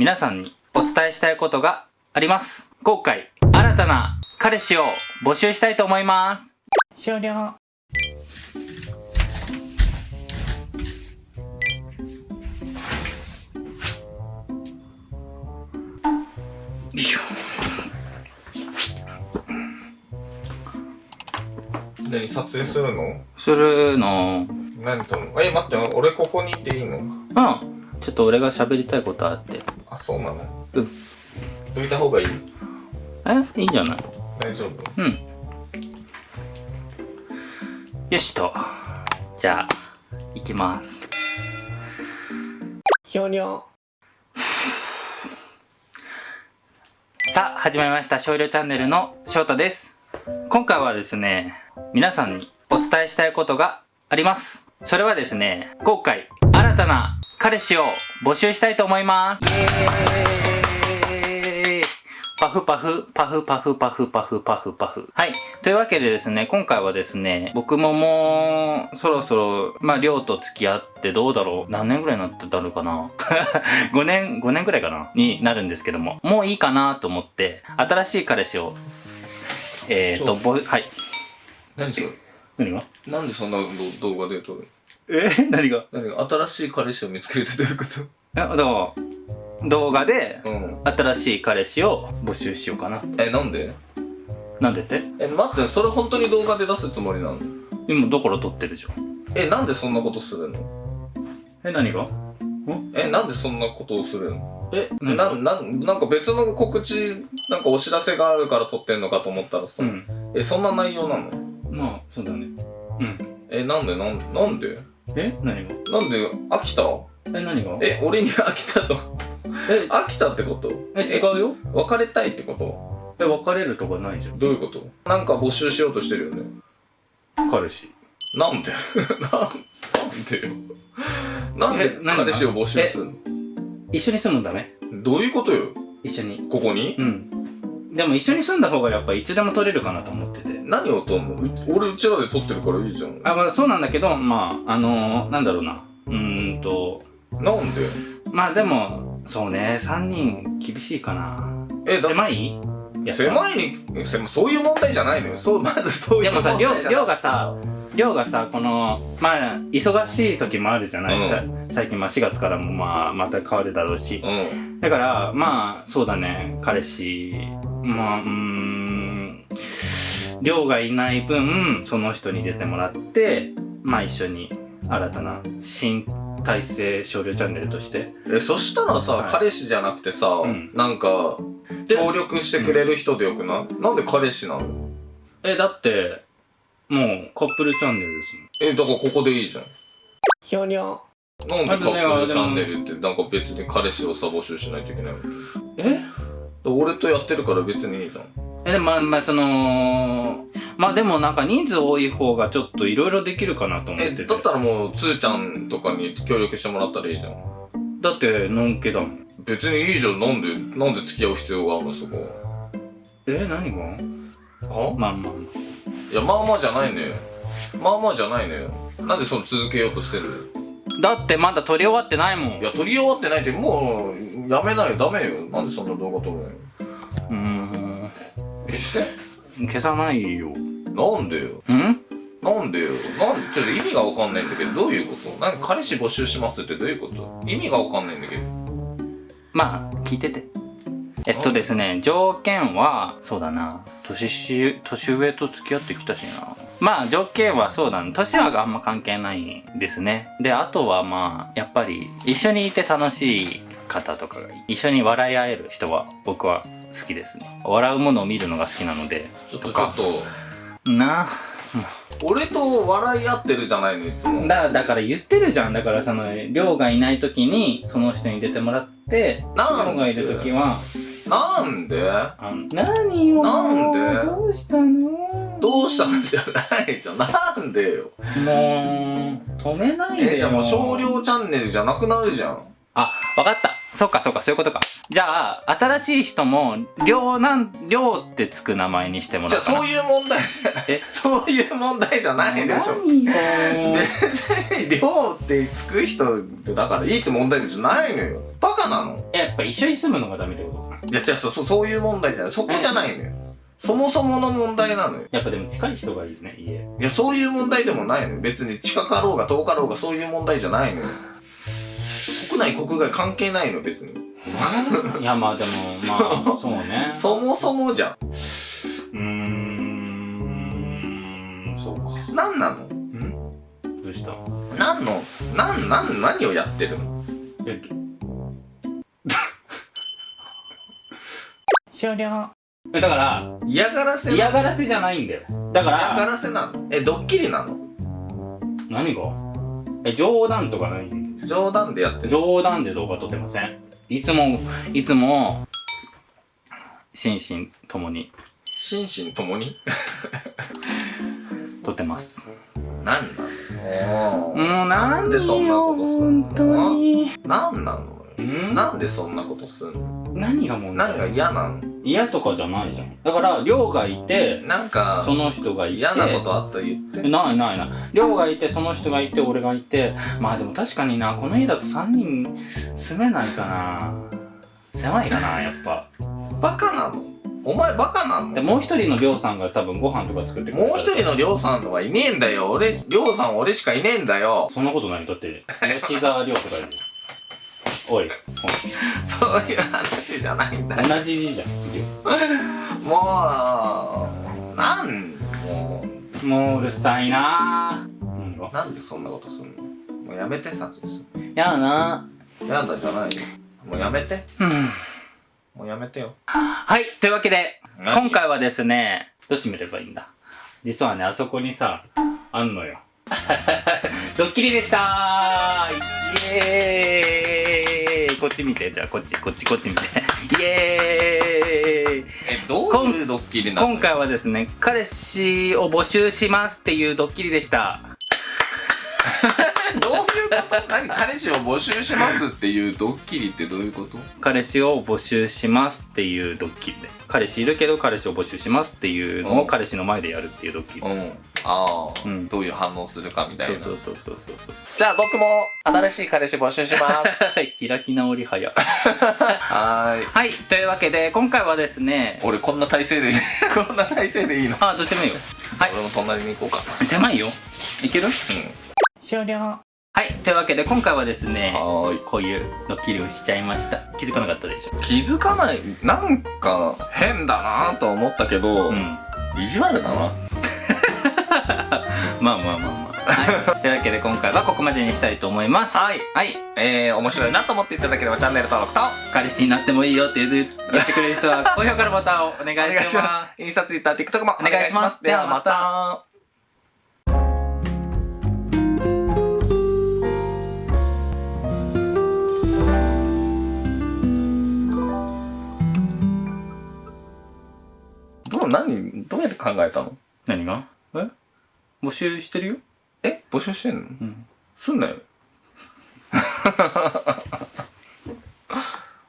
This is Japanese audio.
皆さんにお伝えしたいことがあります。今回、新たな彼氏を募集したいと思います。終了。何撮影するの？するの、何との？え、待って、俺ここにいていいの？うん。ちょっと俺が喋りたいことあって。あ、そうなの？うん。どいた方がいい？え？いいんじゃない？大丈夫？うん。よしと。じゃあ、行きます。ひょにょ。さあ、始まりました。少量チャンネルの翔太です。今回はですね、皆さんにお伝えしたいことがあります。それはですね、今回、新たな彼氏を募集したいと思います。パフパフ、パフパフパフパフパフパフ。はい。というわけでですね、今回はですね、僕ももう、そろそろ、まあ、りょうと付き合ってどうだろう何年ぐらいになってたのかな ?5 年、5年ぐらいかなになるんですけども、もういいかなと思って、新しい彼氏を、えーと、ぼ、はい。何それ？何が？なんでそんな動画で撮るえ？何が？何が新しい彼氏を見つけるってどういうこえ、だから、動画で、とうん。新しい彼氏を募集しようかな。え、なんで？なんでって？え、待って、それ本当に動画で出すつもりなの今、どこから撮ってるじゃん。え、なんでそんなことするの？え、何が？え、なんでそんなことをするの？え、えな、な、なんか別の告知、なんかお知らせがあるから撮ってんのかと思ったらさ、うん。え、そんな内容なの？まあ、そうだね。うん。え、なんで、なんなんで？え何が？なんで飽きたえ、何が？え、俺に飽きたと。え、飽きたってこと？え、違うよ別れたいってこと？え、別れるとかないじゃん。どういうこと？なんか募集しようとしてるよね。彼氏。なんで？なんでよ？なんで彼氏を募集するの？一緒に住むんだね。どういうことよ？一緒に。ここに？うん。でも一緒に住んだ方がやっぱいつでも取れるかなと思ってて。何を撮んの？う俺うちらで撮ってるからいいじゃん。あ、まあそうなんだけど、まあ、あのー、なんだろうな。うーんと、なんで？まあでも、そうね、3人厳しいかな。え、だ狭い？狭いに、えせそういう問題じゃないのよ。そう、まずそういう問題じゃないりょうがさ、りょうがさ、この、まあ、忙しい時もあるじゃない、うんさ最近、まあ4月からもまあ、また変わるだろうし。うん。だから、まあ、そうだね、彼氏、まあ、うーん、りょうがいない分、その人に出てもらって、まあ一緒に新たな新体制少量チャンネルとして。え、そしたらさ、はい。彼氏じゃなくてさ、うん。なんか、協力してくれる人でよくない、なんで彼氏なの？え、だって、もうカップルチャンネルですえ、だからここでいいじゃん。ひょにょ。なんでカップルチャンネルってなんか別に彼氏をさ募集しないといけないの？え？俺とやってるから別にいいじゃん。え、でもまあ、まあ、その、まあでもなんか人数多い方がちょっといろいろできるかなと思っえ、てて。だったらもう、つーちゃんとかに協力してもらったらいいじゃん。だって、のんけだもん。別にいいじゃん。なんで、なんで付き合う必要があるのそこ。え、何が？はまあまあまいや、まあまあじゃないのよ。まあまあじゃないのよ。なんでその続けようとしてる。だってまだ撮り終わってないもん。いや、撮り終わってないって、もう、やめないよ。ダメよ。なんでそんな動画撮るのよ。うーん。して。消さないよ。なんでよ。ん？なんでよ。なんちょっと意味がわかんないんだけど、どういうこと？なんか彼氏募集しますってどういうこと？意味がわかんないんだけど。まあ、聞いてて。えっとですね、条件は、そうだな。年し、年上と付き合ってきたしな。まあ、条件はそうだね。年はあんま関係ないですね。で、あとはまあ、やっぱり、一緒にいて楽しい方とかが。一緒に笑い合える人は、僕は好きですね。笑うものを見るのが好きなので。ちょっとちょっと、な俺と笑い合ってるじゃないの、いつも。だ、だから言ってるじゃん。だからその、りょうがいない時に、その人に出てもらって、なんで？りょうがいる時は、なんで？あ何よなんで？どうしたの？どうしたんじゃないじゃん。なんでよ。もう、止めないでよ。え、じゃあもう少量チャンネルじゃなくなるじゃん。あ、わかった。そっかそっか、そういうことか。じゃあ、新しい人も、りょうなん、りょうってつく名前にしてもらじゃあ。そういう問題じゃない。え？そういう問題じゃないでしょ。何よ別に、りょうってつく人だからいいって問題じゃないのよ。バカなのやっぱ一緒に住むのがダメってこと？いや、違う、そう、そうそういう問題じゃない。そこじゃないのよ。そもそもの問題なのよ。やっぱでも近い人がいいね、家。いや、そういう問題でもないのよ。別に近かろうが遠かろうがそういう問題じゃないのよ。国内国外関係ないの、別に。いや、まあでも、まあ、そうね。そもそもじゃん。うーん、そうか。なんなの？どうした？なんの、なん、なん、何をやってるの？えっと。終了。え、だから、嫌がらせ嫌がらせじゃないんだよ。だか嫌がら、らせなの？え、ドッキリなの？何が？え、冗談とかない冗談でやってる冗談で動画撮ってません。いつも、いつも、心身ともに。心身ともに？撮ってます。なんなの？もうなんでそんなことすんの？本当に。なんなの？ん？なんでそんなことすんの？何が問なんか題嫌なの嫌とかじゃないじゃん。だから、りょうがいて、なんかその人がいて、嫌なことあったら言ってないないない。りょうがいて、その人がいて、俺がいて。まあでも確かにな、この家だと3人住めないかな。狭いかな、やっぱ。バカなの？お前バカなでのもう一人のりょうさんが多分ご飯とか作ってくれるもう一人のりょうさんはいねえんだよ俺りょうさん俺しかいねえんだよそんなことないだって、吉沢亮とかいる。おい、そういう話じゃないんだ。よ同じ字じゃん。もうなんももううるさいな。なんでそんなことすんの？もうやめて撮影するやだな。やだじゃないよ。もうやめて。うん。もうやめてよ。はい、というわけで、何？今回はですね、どっち見ればいいんだ？実はね、あそこにさ、あんのよ。ドッキリでしたーイエーイこっち見て、じゃあこっち、こっち、こっち見て。イエーイえどういうドッキリなの？今回はですね、彼氏を募集しますっていうドッキリでした。何彼氏を募集しますっていうドッキリってどういうこと？彼氏を募集しますっていうドッキリで。彼氏いるけど彼氏を募集しますっていうのうん。を彼氏の前でやるっていうドッキリ。うん。ああ、うん。どういう反応するかみたいな。そうそうそうそうそう。そう。じゃあ僕も新しい彼氏募集します。開き直り早。はーい。はい、というわけで、今回はですね、俺こんな体勢でこんな体勢でいいの？あ、どっちでもいいよ。はい。俺も隣に行こうか。狭いよ。いける？終了。はい、というわけで、今回はですね、こういうドッキリをしちゃいました。気づかなかったでしょ。気づかないなんか変だなと思ったけど、うん。意地悪だな まあまあまあまあ。はい、というわけで、今回はここまでにしたいと思います。はいはい。えー、面白いなと思っていただければチャンネル登録と彼氏になってもいいよって言ってくれる人は、高評価のボタンをお願いします。すインスタツイッター TikTok もお願いしますではまた何どうやって考えたの？何が？え？募集してるよ？え？募集してんの？ん。すんなよ